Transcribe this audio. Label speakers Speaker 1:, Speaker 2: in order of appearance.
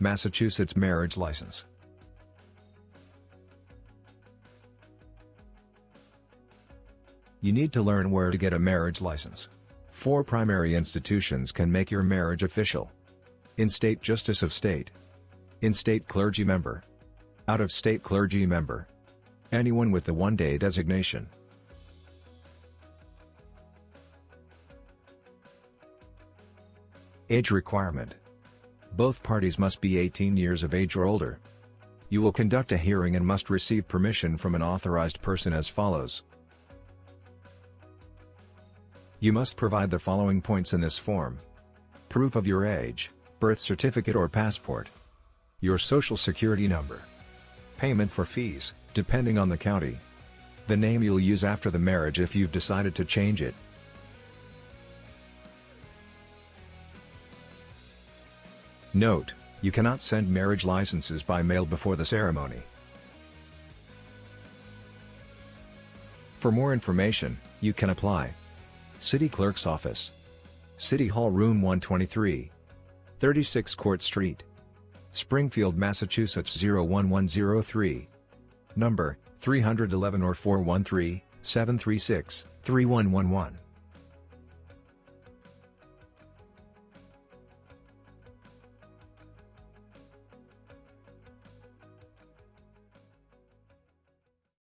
Speaker 1: Massachusetts marriage license. You need to learn where to get a marriage license. Four primary institutions can make your marriage official. In-state Justice of State. In-state clergy member. Out-of-state clergy member. Anyone with the one-day designation. Age requirement. Both parties must be 18 years of age or older. You will conduct a hearing and must receive permission from an authorized person as follows. You must provide the following points in this form. Proof of your age, birth certificate or passport. Your social security number. Payment for fees, depending on the county. The name you'll use after the marriage if you've decided to change it. Note, you cannot send marriage licenses by mail before the ceremony. For more information, you can apply. City Clerk's Office. City Hall Room 123. 36 Court Street. Springfield, Massachusetts 01103. Number, 311 or 413-736-3111.